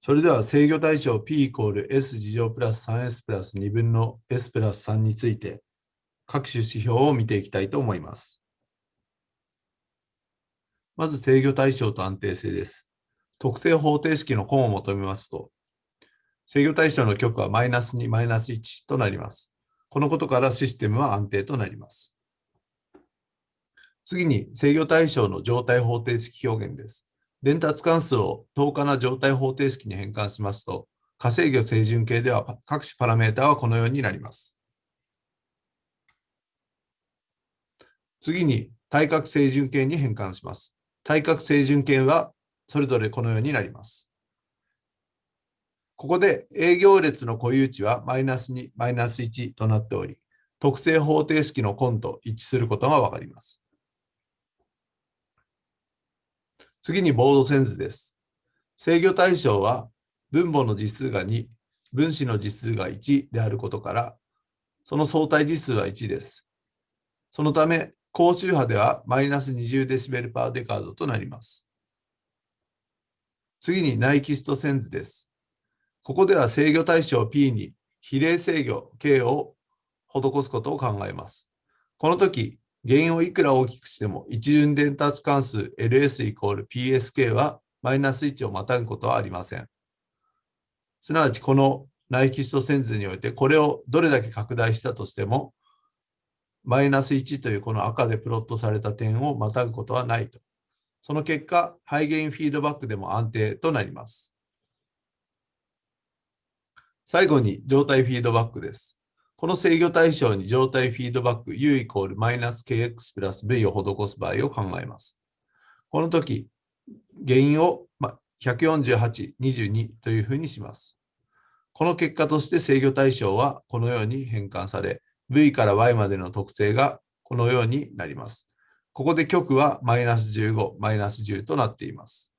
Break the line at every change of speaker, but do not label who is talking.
それでは制御対象 P イコール S 事乗プラス 3S プラス2分の S プラス3について各種指標を見ていきたいと思います。まず制御対象と安定性です。特性方程式の根を求めますと、制御対象の極はマイナス2、マイナス1となります。このことからシステムは安定となります。次に制御対象の状態方程式表現です。伝達関数を等価な状態方程式に変換しますと、化制御清準形では各種パラメータはこのようになります。次に対角清準形に変換します。対角清準形はそれぞれこのようになります。ここで営業列の固有値はマイナス2、マイナス1となっており、特性方程式の根と一致することがわかります。次にボードセンスです。制御対象は分母の実数が2、分子の実数が1であることから、その相対実数は1です。そのため、高周波ではマイナス20デシベルパーデカードとなります。次にナイキストセンズです。ここでは制御対象 P に比例制御 K を施すことを考えます。この時、原因をいくら大きくしても一巡伝達関数 ls イコール psk はマイナス1をまたぐことはありません。すなわちこのナイキスト線図においてこれをどれだけ拡大したとしてもマイナス1というこの赤でプロットされた点をまたぐことはないと。その結果、ハイゲインフィードバックでも安定となります。最後に状態フィードバックです。この制御対象に状態フィードバック u イコールマイナス kx プラス v を施す場合を考えます。この時、原因を148、22というふうにします。この結果として制御対象はこのように変換され、v から y までの特性がこのようになります。ここで極はマイナス15、マイナス10となっています。